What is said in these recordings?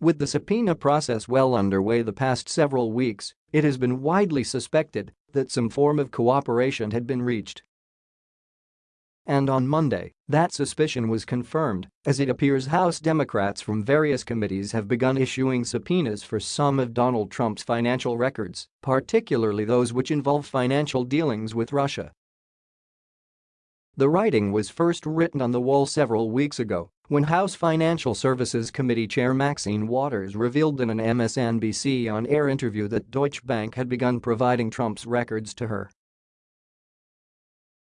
With the subpoena process well underway the past several weeks, it has been widely suspected that some form of cooperation had been reached. And on Monday, that suspicion was confirmed, as it appears House Democrats from various committees have begun issuing subpoenas for some of Donald Trump's financial records, particularly those which involve financial dealings with Russia. The writing was first written on the wall several weeks ago when House Financial Services Committee Chair Maxine Waters revealed in an MSNBC on-air interview that Deutsche Bank had begun providing Trump's records to her.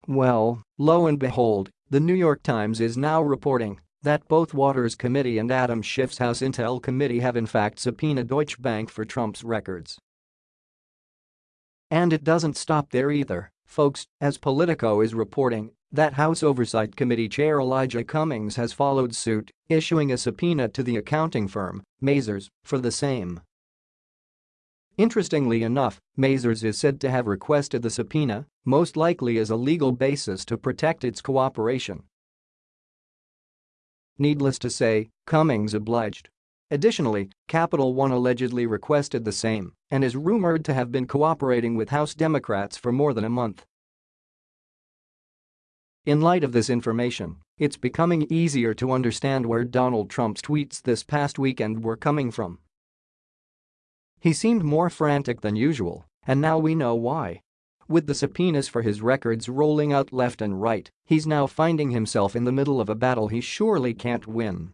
Well, lo and behold, the New York Times is now reporting that both Waters Committee and Adam Schiff's House Intel Committee have in fact subpoenaed Deutsche Bank for Trump's records. And it doesn't stop there either, folks, as Politico is reporting that House Oversight Committee Chair Elijah Cummings has followed suit, issuing a subpoena to the accounting firm, Mazars, for the same. Interestingly enough, Mazars is said to have requested the subpoena, most likely as a legal basis to protect its cooperation. Needless to say, Cummings obliged. Additionally, Capital One allegedly requested the same and is rumored to have been cooperating with House Democrats for more than a month. In light of this information, it's becoming easier to understand where Donald Trump's tweets this past weekend were coming from. He seemed more frantic than usual, and now we know why. With the subpoenas for his records rolling out left and right, he's now finding himself in the middle of a battle he surely can't win.